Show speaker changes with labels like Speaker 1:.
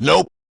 Speaker 1: Nope.